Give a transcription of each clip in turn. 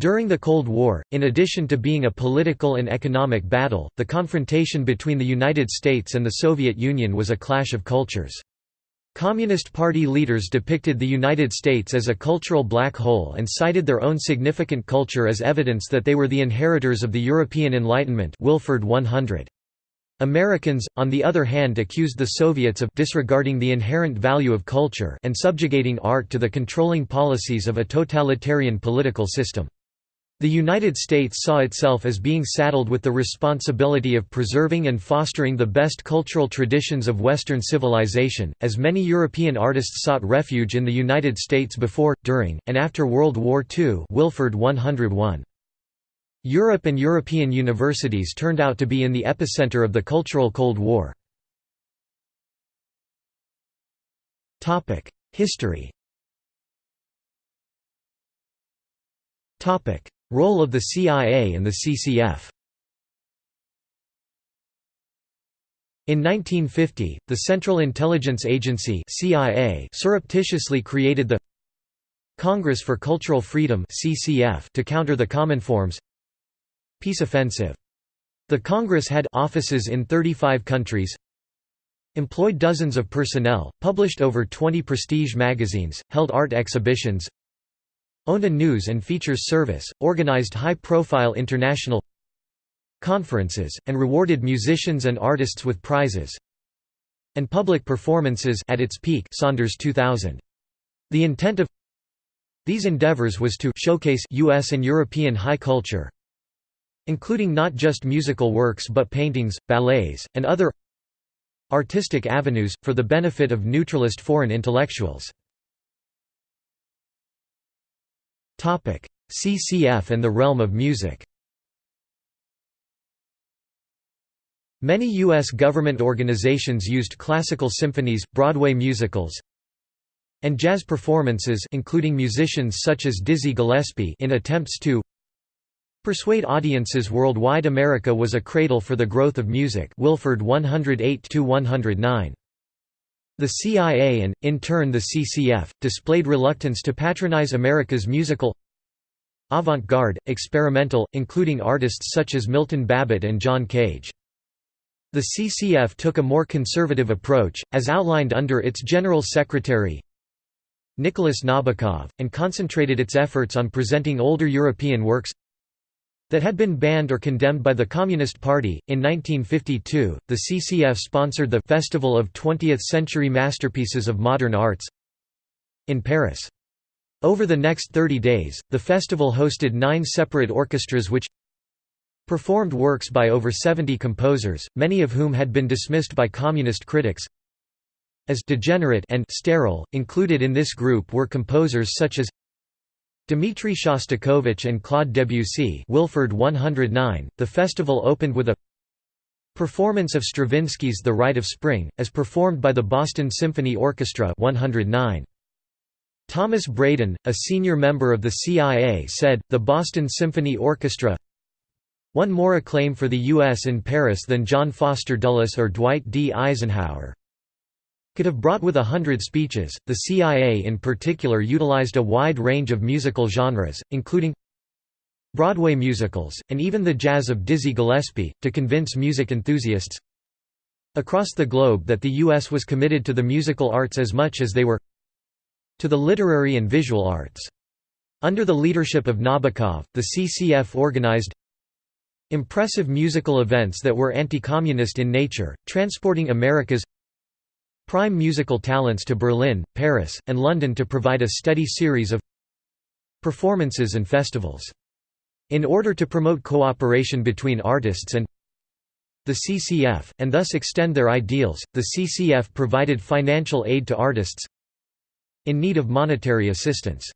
During the Cold War, in addition to being a political and economic battle, the confrontation between the United States and the Soviet Union was a clash of cultures. Communist Party leaders depicted the United States as a cultural black hole and cited their own significant culture as evidence that they were the inheritors of the European Enlightenment Wilford 100. Americans, on the other hand accused the Soviets of disregarding the inherent value of culture and subjugating art to the controlling policies of a totalitarian political system. The United States saw itself as being saddled with the responsibility of preserving and fostering the best cultural traditions of Western civilization, as many European artists sought refuge in the United States before, during, and after World War II Wilford 101. Europe and European universities turned out to be in the epicenter of the cultural Cold War. History Role of the CIA and the CCF In 1950, the Central Intelligence Agency CIA surreptitiously created the Congress for Cultural Freedom CCF to counter the Cominform's Peace Offensive. The Congress had offices in 35 countries, employed dozens of personnel, published over 20 prestige magazines, held art exhibitions, Owned a news and features service, organized high-profile international conferences, and rewarded musicians and artists with prizes and public performances at its peak Saunders 2000. The intent of these endeavors was to showcase US and European high culture including not just musical works but paintings, ballets, and other artistic avenues, for the benefit of neutralist foreign intellectuals. CCF and the realm of music Many U.S. government organizations used classical symphonies, Broadway musicals, and jazz performances including musicians such as Dizzy Gillespie in attempts to persuade audiences worldwide America was a cradle for the growth of music Wilford 108–109. The CIA and, in turn the CCF, displayed reluctance to patronize America's musical avant-garde, experimental, including artists such as Milton Babbitt and John Cage. The CCF took a more conservative approach, as outlined under its General Secretary Nicholas Nabokov, and concentrated its efforts on presenting older European works that had been banned or condemned by the Communist Party. In 1952, the CCF sponsored the Festival of 20th Century Masterpieces of Modern Arts in Paris. Over the next 30 days, the festival hosted nine separate orchestras which performed works by over 70 composers, many of whom had been dismissed by communist critics as degenerate and sterile. Included in this group were composers such as Dmitri Shostakovich and Claude Debussy Wilford 109. .The festival opened with a performance of Stravinsky's The Rite of Spring, as performed by the Boston Symphony Orchestra 109. Thomas Braden, a senior member of the CIA said, the Boston Symphony Orchestra won more acclaim for the U.S. in Paris than John Foster Dulles or Dwight D. Eisenhower could have brought with a hundred speeches. The CIA in particular utilized a wide range of musical genres, including Broadway musicals, and even the jazz of Dizzy Gillespie, to convince music enthusiasts across the globe that the U.S. was committed to the musical arts as much as they were to the literary and visual arts. Under the leadership of Nabokov, the CCF organized impressive musical events that were anti-communist in nature, transporting America's prime musical talents to Berlin, Paris, and London to provide a steady series of performances and festivals. In order to promote cooperation between artists and the CCF, and thus extend their ideals, the CCF provided financial aid to artists in need of monetary assistance.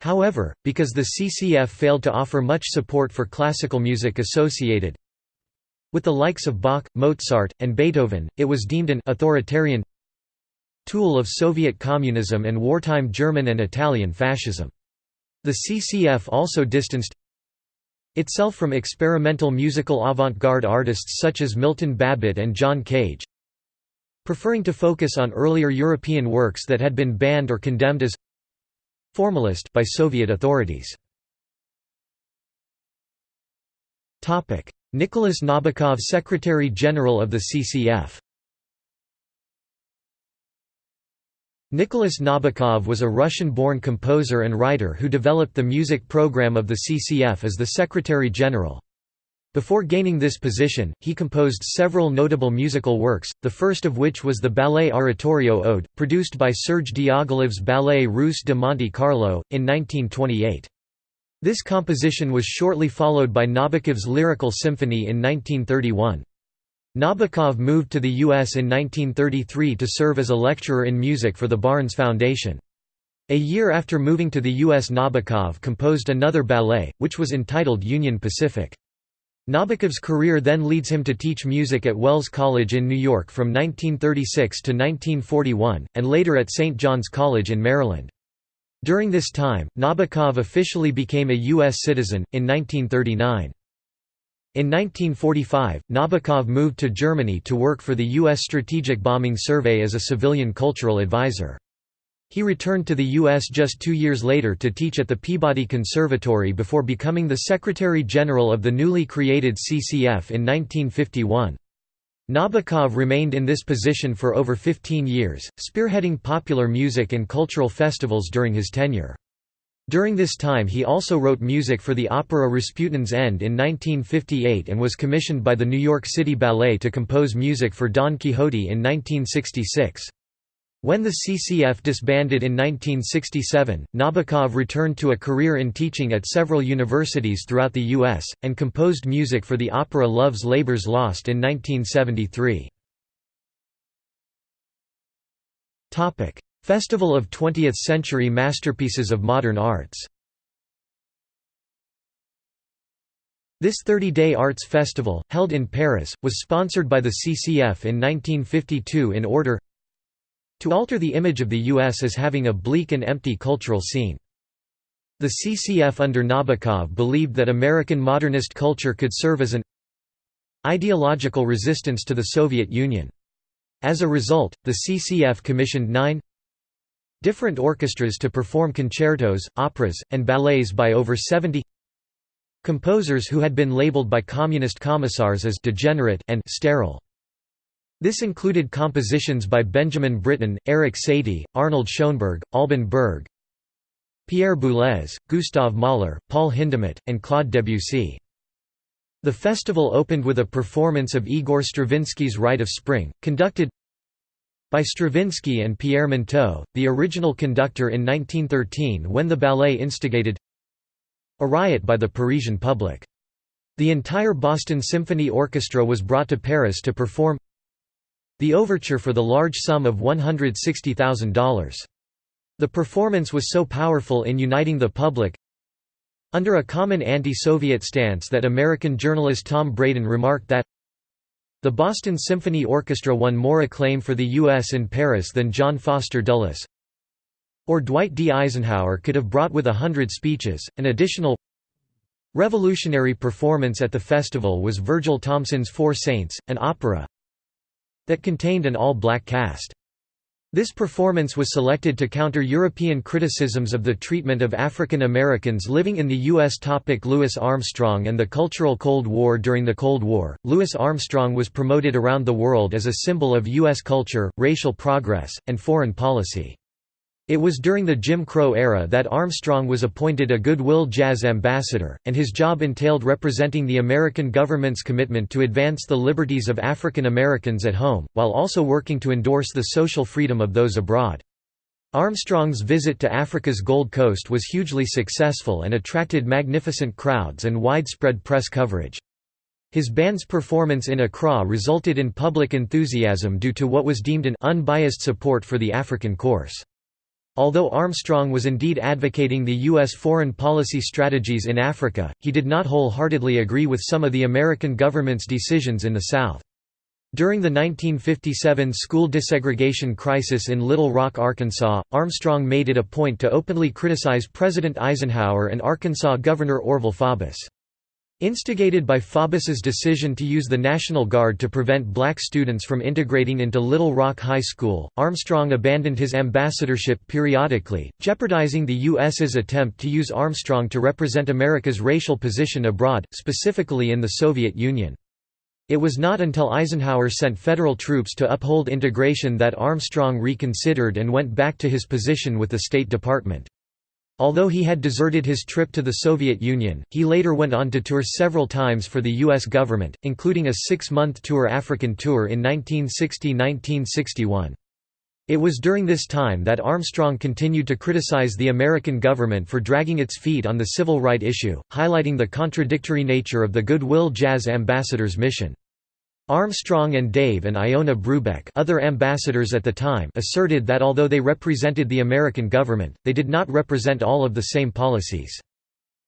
However, because the CCF failed to offer much support for classical music associated with the likes of Bach, Mozart, and Beethoven, it was deemed an authoritarian tool of Soviet communism and wartime German and Italian fascism. The CCF also distanced itself from experimental musical avant-garde artists such as Milton Babbitt and John Cage, preferring to focus on earlier European works that had been banned or condemned as formalist by Soviet authorities. Nicholas Nabokov Secretary-General of the CCF Nicholas Nabokov was a Russian-born composer and writer who developed the music program of the CCF as the Secretary-General. Before gaining this position, he composed several notable musical works, the first of which was the ballet oratorio Ode, produced by Serge Diaghilev's Ballet Russe de Monte Carlo, in 1928. This composition was shortly followed by Nabokov's Lyrical Symphony in 1931. Nabokov moved to the U.S. in 1933 to serve as a lecturer in music for the Barnes Foundation. A year after moving to the U.S. Nabokov composed another ballet, which was entitled Union Pacific. Nabokov's career then leads him to teach music at Wells College in New York from 1936 to 1941, and later at St. John's College in Maryland. During this time, Nabokov officially became a U.S. citizen, in 1939. In 1945, Nabokov moved to Germany to work for the U.S. Strategic Bombing Survey as a civilian cultural advisor. He returned to the U.S. just two years later to teach at the Peabody Conservatory before becoming the Secretary General of the newly created CCF in 1951. Nabokov remained in this position for over 15 years, spearheading popular music and cultural festivals during his tenure. During this time he also wrote music for the opera Rasputin's End in 1958 and was commissioned by the New York City Ballet to compose music for Don Quixote in 1966. When the CCF disbanded in 1967, Nabokov returned to a career in teaching at several universities throughout the U.S., and composed music for the opera Love's Labour's Lost in 1973. Festival of 20th-century masterpieces of modern arts This 30-day arts festival, held in Paris, was sponsored by the CCF in 1952 in order to alter the image of the U.S. as having a bleak and empty cultural scene. The CCF under Nabokov believed that American modernist culture could serve as an ideological resistance to the Soviet Union. As a result, the CCF commissioned nine different orchestras to perform concertos, operas, and ballets by over 70 composers who had been labeled by communist commissars as degenerate and sterile. This included compositions by Benjamin Britten, Erik Satie, Arnold Schoenberg, Alban Berg, Pierre Boulez, Gustav Mahler, Paul Hindemith, and Claude Debussy. The festival opened with a performance of Igor Stravinsky's Rite of Spring, conducted by Stravinsky and Pierre Monteux, the original conductor in 1913 when the ballet instigated a riot by the Parisian public. The entire Boston Symphony Orchestra was brought to Paris to perform the overture for the large sum of $160,000. The performance was so powerful in uniting the public under a common anti-Soviet stance that American journalist Tom Braden remarked that the Boston Symphony Orchestra won more acclaim for the U.S. in Paris than John Foster Dulles or Dwight D. Eisenhower could have brought with a hundred speeches. An additional revolutionary performance at the festival was Virgil Thomson's Four Saints, an opera that contained an all-black cast. This performance was selected to counter European criticisms of the treatment of African Americans living in the U.S. Topic Louis Armstrong and the Cultural Cold War During the Cold War, Louis Armstrong was promoted around the world as a symbol of U.S. culture, racial progress, and foreign policy. It was during the Jim Crow era that Armstrong was appointed a Goodwill Jazz Ambassador, and his job entailed representing the American government's commitment to advance the liberties of African Americans at home, while also working to endorse the social freedom of those abroad. Armstrong's visit to Africa's Gold Coast was hugely successful and attracted magnificent crowds and widespread press coverage. His band's performance in Accra resulted in public enthusiasm due to what was deemed an unbiased support for the African course. Although Armstrong was indeed advocating the U.S. foreign policy strategies in Africa, he did not wholeheartedly agree with some of the American government's decisions in the South. During the 1957 school desegregation crisis in Little Rock, Arkansas, Armstrong made it a point to openly criticize President Eisenhower and Arkansas Governor Orval Faubus. Instigated by Faubus's decision to use the National Guard to prevent black students from integrating into Little Rock High School, Armstrong abandoned his ambassadorship periodically, jeopardizing the U.S.'s attempt to use Armstrong to represent America's racial position abroad, specifically in the Soviet Union. It was not until Eisenhower sent federal troops to uphold integration that Armstrong reconsidered and went back to his position with the State Department. Although he had deserted his trip to the Soviet Union, he later went on to tour several times for the U.S. government, including a six-month tour African tour in 1960–1961. It was during this time that Armstrong continued to criticize the American government for dragging its feet on the civil right issue, highlighting the contradictory nature of the Goodwill Jazz Ambassador's mission. Armstrong and Dave and Iona Brubeck other ambassadors at the time asserted that although they represented the American government, they did not represent all of the same policies.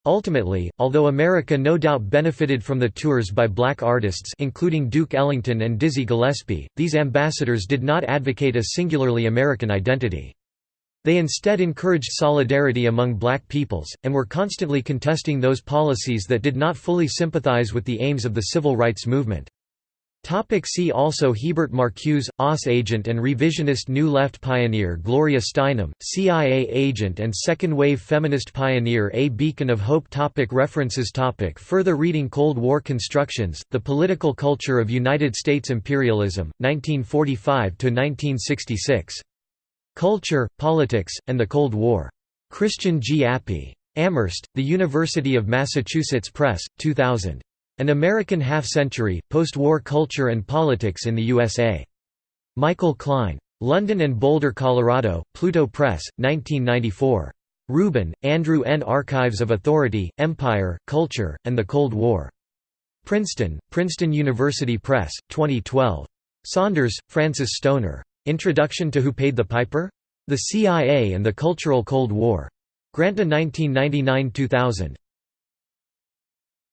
Ultimately, although America no doubt benefited from the tours by black artists including Duke Ellington and Dizzy Gillespie, these ambassadors did not advocate a singularly American identity. They instead encouraged solidarity among black peoples, and were constantly contesting those policies that did not fully sympathize with the aims of the civil rights movement. Topic see also Hebert Marcuse, OSS agent and revisionist New Left pioneer Gloria Steinem, CIA agent and second-wave feminist pioneer A Beacon of Hope topic References topic Further reading Cold War Constructions, The Political Culture of United States Imperialism, 1945–1966. Culture, Politics, and the Cold War. Christian G. Appy. Amherst, The University of Massachusetts Press, 2000. An American Half-Century, Post-War Culture and Politics in the USA. Michael Klein. London and Boulder, Colorado, Pluto Press, 1994. Rubin, Andrew N. Archives of Authority, Empire, Culture, and the Cold War. Princeton, Princeton University Press, 2012. Saunders, Frances Stonor. Introduction to Who Paid the Piper? The CIA and the Cultural Cold War. Granta 1999–2000.